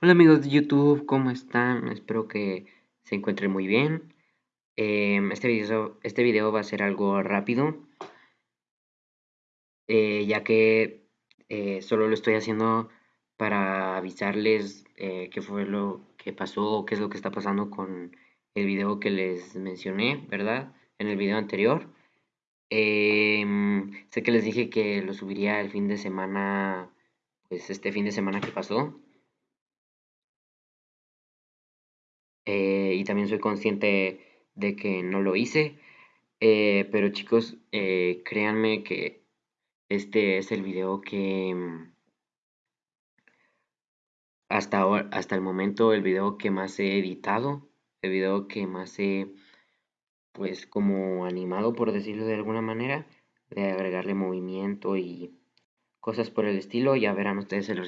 Hola amigos de YouTube, ¿cómo están? Espero que se encuentren muy bien. Em, este, video, este video va a ser algo rápido, eh, ya que eh, solo lo estoy haciendo para avisarles eh, qué fue lo que pasó, qué es lo que está pasando con el video que les mencioné, ¿verdad? En el video anterior. Em, sé que les dije que lo subiría el fin de semana, pues este fin de semana que pasó. Eh, y también soy consciente de que no lo hice. Eh, pero chicos, eh, créanme que este es el video que mm, hasta, ahora, hasta el momento el video que más he editado, el video que más he pues como animado por decirlo de alguna manera, de agregarle movimiento y cosas por el estilo. Ya verán ustedes el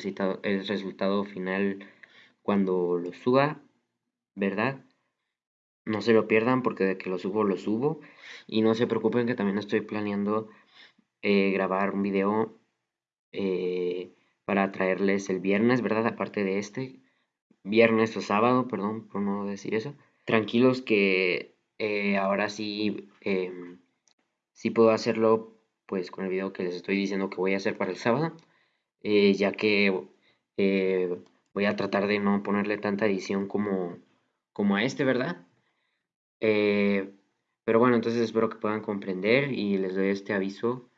el resultado final cuando lo suba. ¿Verdad? No se lo pierdan porque de que lo subo, lo subo. Y no se preocupen que también estoy planeando eh, grabar un video eh, para traerles el viernes, ¿verdad? Aparte de este. Viernes o sábado, perdón por no decir eso. Tranquilos que eh, ahora sí, em, sí puedo hacerlo pues con el video que les estoy diciendo que voy a hacer para el sábado. ya que voy a tratar de no ponerle tanta edición como como a este, ¿verdad? Eh, pero bueno, entonces espero que puedan comprender y les doy este aviso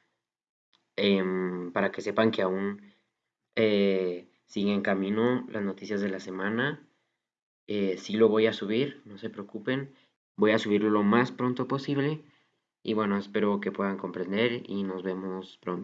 em, para que sepan que aún eh, siguen en camino las noticias de la semana. Eh, sí lo voy a subir, no se preocupen. Voy a subirlo lo más pronto posible. Y bueno, espero que puedan comprender y nos vemos pronto.